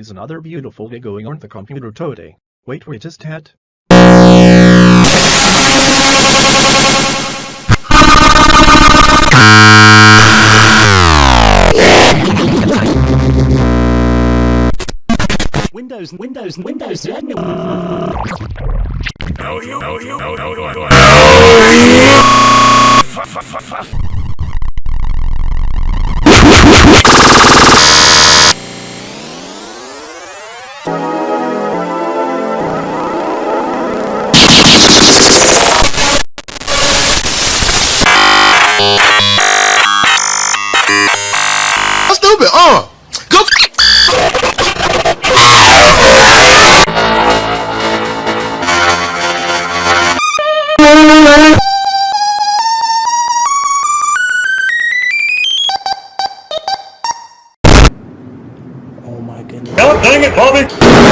is another beautiful day going on the computer today. Wait wait just had. Windows, Windows, Windows, you, you, I'm stupid. Uh. Go. Oh my goodness. God dang it, Bobby!